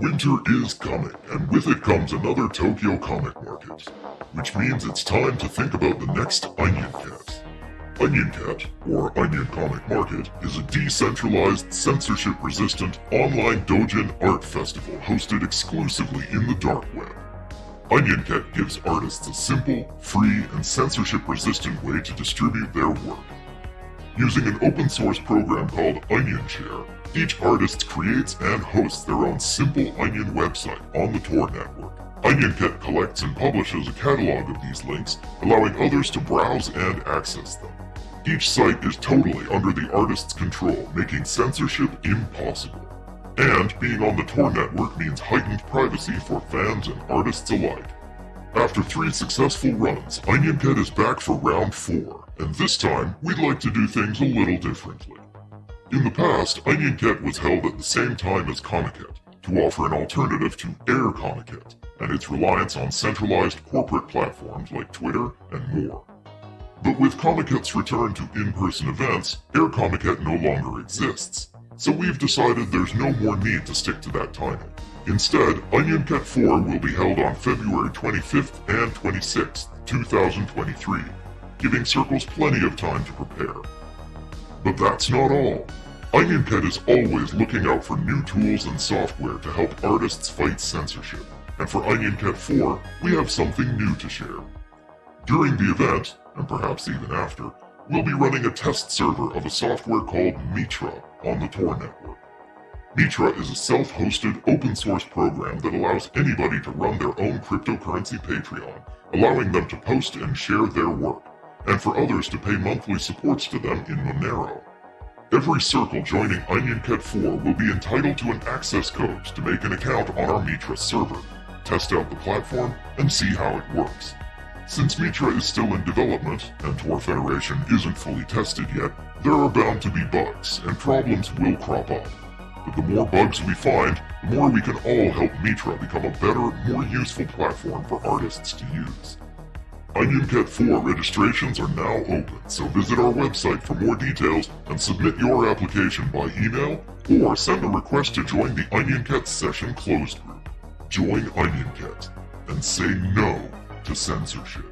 Winter is coming, and with it comes another Tokyo Comic Market, which means it's time to think about the next Onion Cat. Onion Cat, or Onion Comic Market, is a decentralized, censorship-resistant online doujin art festival hosted exclusively in the dark web. Onion Cat gives artists a simple, free, and censorship-resistant way to distribute their work. Using an open source program called OnionShare, each artist creates and hosts their own simple Onion website on the Tor network. OnionCat collects and publishes a catalog of these links, allowing others to browse and access them. Each site is totally under the artist's control, making censorship impossible. And being on the Tor network means heightened privacy for fans and artists alike. After three successful runs, OnionCat is back for round four, and this time we'd like to do things a little differently. In the past, OnionCat was held at the same time as Comiket, to offer an alternative to Air Comiket, and its reliance on centralized corporate platforms like Twitter and more. But with Comiket's return to in-person events, Air Comiket no longer exists. So we've decided there's no more need to stick to that timing. Instead, Onion Cat 4 will be held on February 25th and 26th, 2023, giving Circles plenty of time to prepare. But that's not all. Onion Cat is always looking out for new tools and software to help artists fight censorship. And for Onion Cat 4, we have something new to share. During the event, and perhaps even after, we'll be running a test server of a software called Mitra on the Tor network. Mitra is a self-hosted open source program that allows anybody to run their own cryptocurrency Patreon, allowing them to post and share their work, and for others to pay monthly supports to them in Monero. Every circle joining OnionCat 4 will be entitled to an access code to make an account on our Mitra server, test out the platform, and see how it works. Since Mitra is still in development, and Tor Federation isn't fully tested yet, there are bound to be bugs, and problems will crop up. But the more bugs we find, the more we can all help Mitra become a better, more useful platform for artists to use. OnionCat 4 registrations are now open, so visit our website for more details and submit your application by email or send a request to join the OnionCat Session Closed Group. Join OnionCat and say no to censorship.